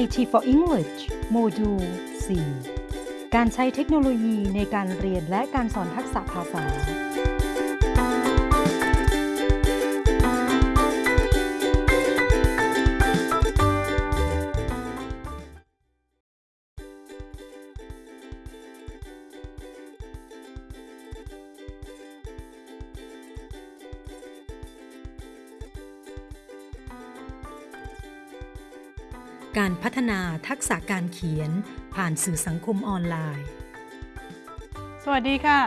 IT for English โมดูล 4 การใช้เทคโนโลยีในการเรียนและการสอนทักษะภาษา การพัฒนาทักษะการเขียนผ่านสื่อสังคมออนไลน์ สวัสดีค่ะ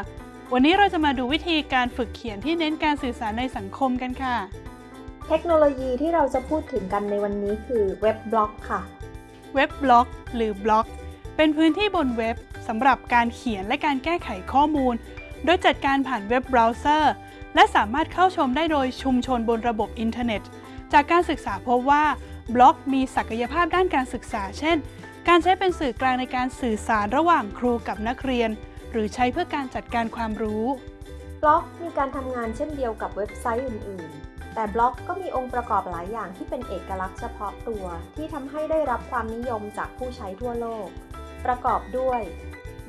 วันนี้เราจะมาดูวิธีการฝึกเขียนที่เน้นการสื่อสารในสังคมกันค่ะ เทคโนโลยีที่เราจะพูดถึงกันในวันนี้คือเว็บบล็อกค่ะ เว็บบล็อกหรือบล็อก เป็นพื้นที่บนเว็บสำหรับการเขียนและการแก้ไขข้อมูล โดยจัดการผ่านเว็บเบราว์เซอร์ และสามารถเข้าชมได้โดยชุมชนบนระบบอินเทอร์เน็ต จากการศึกษาพบว่า บล็อกมีศักยภาพด้านการศึกษา เช่น การใช้เป็นสื่อกลางในการสื่อสารระหว่างครูกับนักเรียน หรือใช้เพื่อการจัดการความรู้ บล็อกมีการทำงานเช่นเดียวกับเว็บไซต์อื่น ๆ แต่บล็อกก็มีองค์ประกอบหลายอย่างที่เป็นเอกลักษณ์เฉพาะตัว ที่ทำให้ได้รับความนิยมจากผู้ใช้ทั่วโลก ประกอบด้วย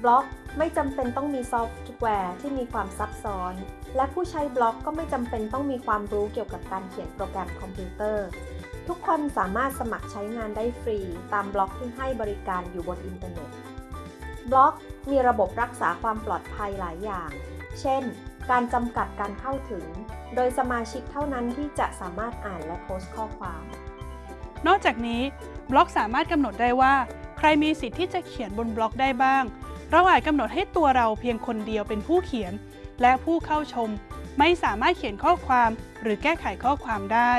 บล็อกไม่จำเป็นต้องมีซอฟต์แวร์ที่มีความซับซ้อน และผู้ใช้บล็อกก็ไม่จำเป็นต้องมีความรู้เกี่ยวกับการเขียนโปรแกรมคอมพิวเตอร์ ทุกคนสามารถสมัครใช้งานได้ฟรี ตามบล็อกที่ให้บริการอยู่บนอินเทอร์เน็ต บล็อกมีระบบรักษาความปลอดภัยหลายอย่าง เช่น การจำกัดการเข้าถึง โดยสมาชิกเท่านั้นที่จะสามารถอ่านและโพสต์ข้อความ นอกจากนี้ บล็อกสามารถกำหนดได้ว่า ใครมีสิทธิ์ที่จะเขียนบนบล็อกได้บ้าง เราอาจกำหนดให้ตัวเราเพียงคนเดียวเป็นผู้เขียน และผู้เข้าชม ไม่สามารถเขียนข้อความ หรือแก้ไขข้อความได้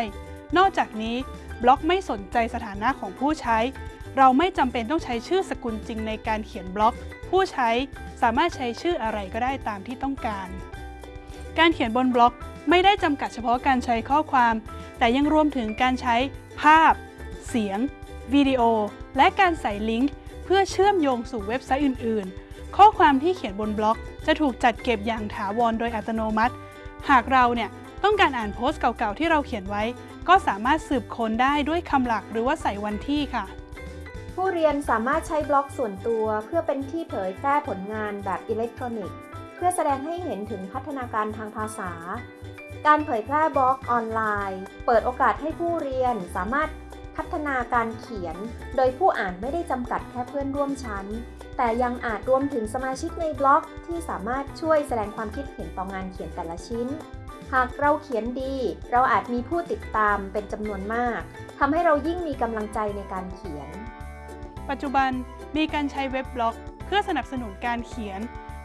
นอกจากนี้บล็อกไม่สนใจสถานะของผู้ใช้ เราไม่จำเป็นต้องใช้ชื่อสกุลจริงในการเขียนบล็อก ผู้ใช้สามารถใช้ชื่ออะไรก็ได้ตามที่ต้องการ การเขียนบนบล็อกไม่ได้จำกัดเฉพาะการใช้ข้อความ แต่ยังรวมถึงการใช้ภาพ เสียง วิดีโอ และการใส่ลิงก์ เพื่อเชื่อมโยงสู่เว็บไซต์อื่น ๆ ข้อความที่เขียนบนบล็อก จะถูกจัดเก็บอย่างถาวรโดยอัตโนมัติ หากเราเนี่ยต้องการอ่านโพสต์เก่าๆที่เราเขียนไว้ ก็สามารถสืบค้นได้ด้วยคำหลักหรือว่าใส่วันที่ค่ะ ผู้เรียนสามารถใช้บล็อกส่วนตัวเพื่อเป็นที่เผยแพร่ผลงานแบบอิเล็กทรอนิกส์ เพื่อแสดงให้เห็นถึงพัฒนาการทางภาษา การเผยแพร่บล็อกออนไลน์ เปิดโอกาสให้ผู้เรียนสามารถพัฒนาการเขียน โดยผู้อ่านไม่ได้จำกัดแค่เพื่อนร่วมชั้น แต่ยังอาจรวมถึงสมาชิกในบล็อกที่สามารถช่วยแสดงความคิดเห็นต่องานเขียนแต่ละชิ้น หากเราเขียนดี เราอาจมีผู้ติดตามเป็นจำนวนมากทำให้เรายิ่งมีกำลังใจในการเขียน ปัจจุบันมีการใช้เว็บบล็อก เพื่อสนับสนุนการเขียน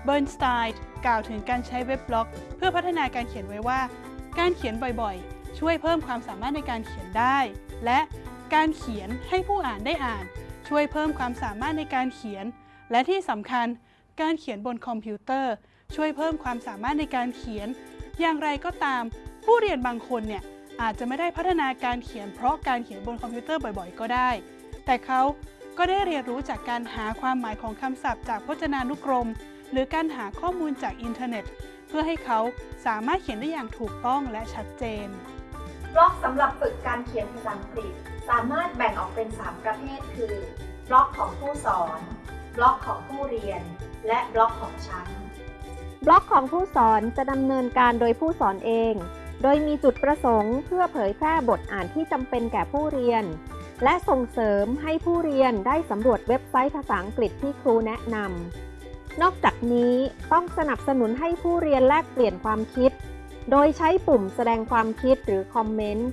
เบิร์นสไตน์กล่าวถึงการใช้เว็บบล็อก เพื่อพัฒนาการเขียนไว้ว่า การเขียนบ่อยๆ ช่วยเพิ่มความสามารถในการเขียนได้ และการเขียนให้ผู้อ่านได้อ่าน ช่วยเพิ่มความสามารถในการเขียน และที่สำคัญ การเขียนบนคอมพิวเตอร์ ช่วยเพิ่มความสามารถในการเขียน อย่างไรก็ตามผู้เรียนบางคนเนี่ยอาจจะไม่ได้พัฒนาการเขียนเพราะการเขียนบนคอมพิวเตอร์บ่อยๆ ก็ได้ แต่เขาก็ได้เรียนรู้จากการหาความหมายของคำศัพท์จากพจนานุกรม หรือการหาข้อมูลจากอินเทอร์เน็ต เพื่อให้เขาสามารถเขียนได้อย่างถูกต้องและชัดเจนบล็อกสำหรับฝึกการเขียนภาษาอังกฤษ สามารถแบ่งออกเป็น 3 ประเภท คือบล็อกของผู้สอน บล็อกของผู้เรียน และบล็อกของชั้น บล็อกของผู้สอนจะดำเนินการโดยผู้สอนเอง โดยมีจุดประสงค์เพื่อเผยแพร่บทอ่านที่จำเป็นแก่ผู้เรียน และส่งเสริมให้ผู้เรียนได้สำรวจเว็บไซต์ภาษาอังกฤษที่ครูแนะนำ นอกจากนี้ต้องสนับสนุนให้ผู้เรียนแลกเปลี่ยนความคิด โดยใช้ปุ่มแสดงความคิดหรือคอมเมนต์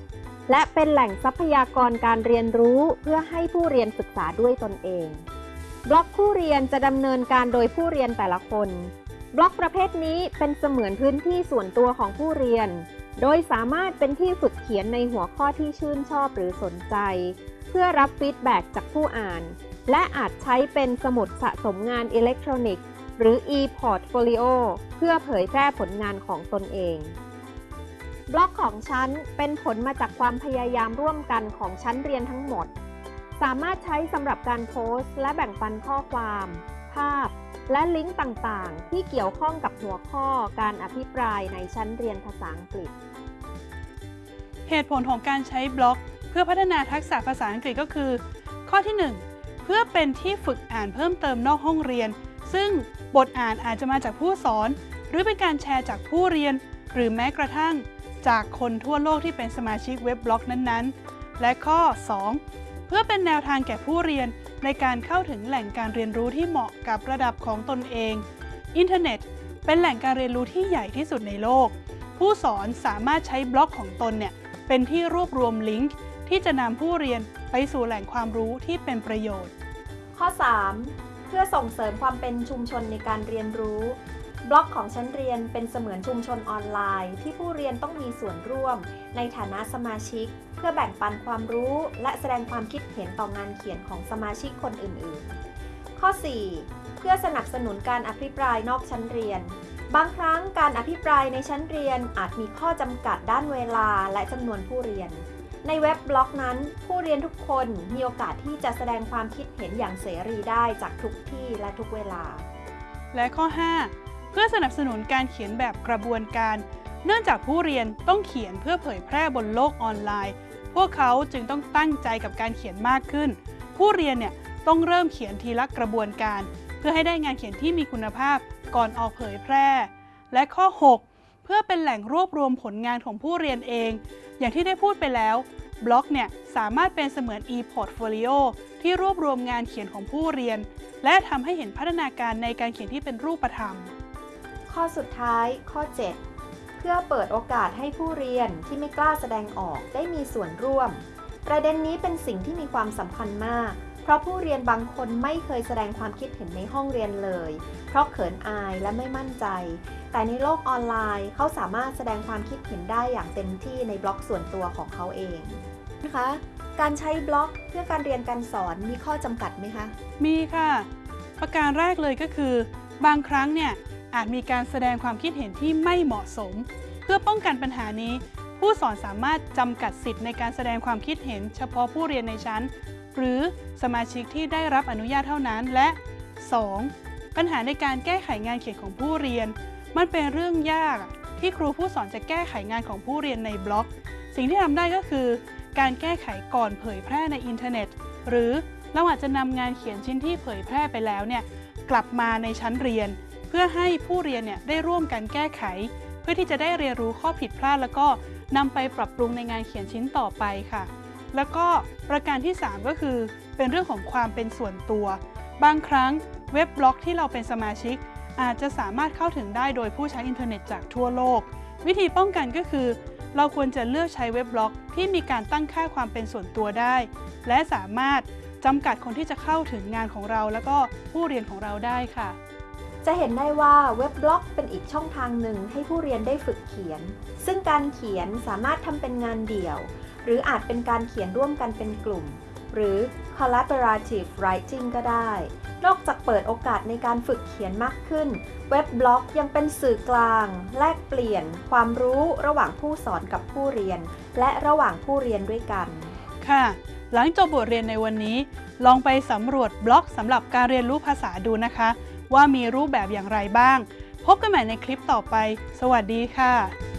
และเป็นแหล่งทรัพยากรการเรียนรู้เพื่อให้ผู้เรียนศึกษาด้วยตนเอง บล็อกผู้เรียนจะดำเนินการโดยผู้เรียนแต่ละคน บล็อกประเภทนี้เป็นเสมือนพื้นที่ส่วนตัวของผู้เรียน โดยสามารถเป็นที่ฝึกเขียนในหัวข้อที่ชื่นชอบหรือสนใจ เพื่อรับฟีดแบ็กจากผู้อ่าน และอาจใช้เป็นสมุดสะสมงานอิเล็กทรอนิกส์ หรือ e-portfolio เพื่อเผยแพร่ผลงานของตนเอง บล็อกของชั้นเป็นผลมาจากความพยายามร่วมกันของชั้นเรียนทั้งหมด สามารถใช้สำหรับการโพสต์ และแบ่งปันข้อความ ภาพ และลิงก์ต่างๆ ที่เกี่ยวข้องกับหัวข้อการอภิปรายในชั้นเรียนภาษาอังกฤษ เหตุผลของการใช้บล็อก เพื่อพัฒนาทักษะภาษาอังกฤษก็คือ ข้อที่ 1 เพื่อเป็นที่ฝึกอ่านเพิ่มเติมนอกห้องเรียน ซึ่งบทอ่านอาจจะมาจากผู้สอน หรือเป็นการแชร์จากผู้เรียน หรือแม้กระทั่ง จากคนทั่วโลกที่เป็นสมาชิกเว็บบล็อกนั้นๆ และข้อ 2 เพื่อเป็นแนวทางแก่ผู้เรียน ในการเข้าถึงแหล่งการเรียนรู้ที่เหมาะกับระดับของตนเอง อินเทอร์เน็ต เป็นแหล่งการเรียนรู้ที่ใหญ่ที่สุดในโลก ผู้สอนสามารถใช้บล็อกของตนเนี่ยเป็นที่รวบรวมลิงก์ที่จะนำผู้เรียนไปสู่แหล่งความรู้ที่เป็นประโยชน์ ข้อ 3 เพื่อส่งเสริมความเป็นชุมชนในการเรียนรู้ บล็อกของชั้นเรียนเป็นเสมือนชุมชนออนไลน์ ที่ผู้เรียนต้องมีส่วนร่วม ในฐานะสมาชิก เพื่อแบ่งปันความรู้ และแสดงความคิดเห็นต่องานเขียนของสมาชิกคนอื่นๆ ข้อ 4 เพื่อสนับสนุนการอภิปรายนอกชั้นเรียน บางครั้งการอภิปรายในชั้นเรียนอาจมีข้อจำกัดด้านเวลาและจำนวนผู้เรียน ในเว็บบล็อกนั้น ผู้เรียนทุกคนมีโอกาสที่จะแสดงความคิดเห็นอย่างเสรีได้จากทุกที่และทุกเวลา และข้อ 5 เพื่อสนับสนุนการเขียนแบบกระบวนการ เนื่องจากผู้เรียนต้องเขียนเพื่อเผยแพร่บนโลกออนไลน์ พวกเขาจึงต้องตั้งใจกับการเขียนมากขึ้น ผู้เรียนเนี่ยต้องเริ่มเขียนทีละกระบวนการ เพื่อให้ได้งานเขียนที่มีคุณภาพก่อนออกเผยแพร่ และข้อ 6 เพื่อเป็นแหล่งรวบรวมผลงานของผู้เรียนเอง อย่างที่ได้พูดไปแล้วบล็อกเนี่ยสามารถเป็นเสมือน e-portfolio ที่รวบรวมงานเขียนของผู้เรียน และทำให้เห็นพัฒนาการในการเขียนที่เป็นรูปธรรม ข้อสุดท้าย ข้อ 7 เพื่อเปิดโอกาสให้ผู้เรียนที่ไม่กล้าแสดงออกได้มีส่วนร่วม ประเด็นนี้เป็นสิ่งที่มีความสำคัญมาก เพราะผู้เรียนบางคนไม่เคยแสดงความคิดเห็นในห้องเรียนเลย เพราะเขินอายและไม่มั่นใจ แต่ในโลกออนไลน์เขาสามารถแสดงความคิดเห็นได้อย่างเต็มที่ในบล็อกส่วนตัวของเขาเองนะคะการใช้บล็อกเพื่อการเรียนการสอนมีข้อจำกัดไหมคะ มีค่ะ ประการแรกเลยก็คือ บางครั้งเนี่ย อาจมีการแสดงความคิดเห็นที่ไม่เหมาะสม เพื่อป้องกันปัญหานี้ ผู้สอนสามารถจำกัดสิทธิ์ในการแสดงความคิดเห็น เฉพาะผู้เรียนในชั้น หรือสมาชิกที่ได้รับอนุญาตเท่านั้นและ 2. ปัญหาในการแก้ไขงานเขียนของผู้เรียน มันเป็นเรื่องยากที่ครูผู้สอนจะแก้ไขงานของผู้เรียนในบล็อก สิ่งที่ทำได้ก็คือ การแก้ไขก่อนเผยแพร่ในอินเทอร์เน็ต หรือเราอาจจะนำงานเขียนชิ้นที่เผยแพร่ไปแล้วเนี่ยกลับมาในชั้นเรียน เพื่อให้ผู้เรียนเนี่ยได้ร่วมกันแก้ไข เพื่อที่จะได้เรียนรู้ข้อผิดพลาด แล้วก็นำไปปรับปรุงในงานเขียนชิ้นต่อไปค่ะ แล้วก็ประการที่ 3 ก็คือ เป็นเรื่องของความเป็นส่วนตัว บางครั้งเว็บบล็อกที่เราเป็นสมาชิก อาจจะสามารถเข้าถึงได้โดยผู้ใช้อินเทอร์เน็ตจากทั่วโลก วิธีป้องกันก็คือ เราควรจะเลือกใช้เว็บบล็อกที่มีการตั้งค่าความเป็นส่วนตัวได้ และสามารถจำกัดคนที่จะเข้าถึงงานของเรา แล้วก็ผู้เรียนของเราได้ค่ะ จะเห็นได้ว่าเว็บบล็อกเป็นอีกช่องทางหนึ่งให้ผู้เรียนได้ฝึกเขียน ซึ่งการเขียนสามารถทำเป็นงานเดี่ยว หรืออาจเป็นการเขียนร่วมกันเป็นกลุ่ม หรือ collaborative writing ก็ได้ นอกจากเปิดโอกาสในการฝึกเขียนมากขึ้น เว็บบล็อกยังเป็นสื่อกลาง แลกเปลี่ยน ความรู้ระหว่างผู้สอนกับผู้เรียน และระหว่างผู้เรียนด้วยกัน ค่ะ หลังจบบทเรียนในวันนี้ ลองไปสำรวจบล็อกสำหรับการเรียนรู้ภาษาดูนะคะ ว่ามีรูปแบบอย่างไรบ้าง พบกันใหม่ในคลิปต่อไป สวัสดีค่ะ